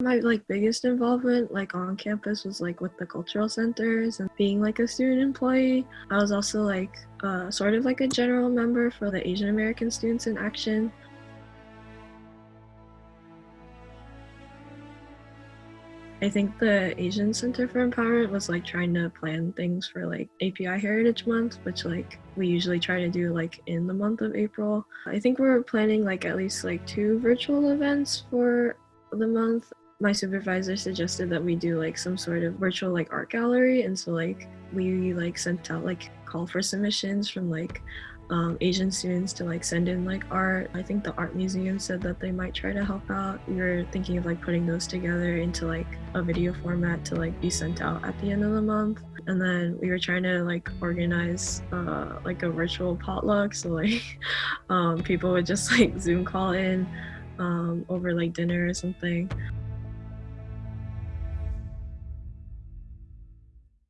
My like biggest involvement like on campus was like with the cultural centers and being like a student employee. I was also like uh, sort of like a general member for the Asian American Students in Action. I think the Asian Center for Empowerment was like trying to plan things for like API Heritage Month, which like we usually try to do like in the month of April. I think we're planning like at least like two virtual events for the month my supervisor suggested that we do like some sort of virtual like art gallery and so like we like sent out like call for submissions from like um, Asian students to like send in like art. I think the art museum said that they might try to help out. We were thinking of like putting those together into like a video format to like be sent out at the end of the month. And then we were trying to like organize uh, like a virtual potluck so like um, people would just like Zoom call in um, over like dinner or something.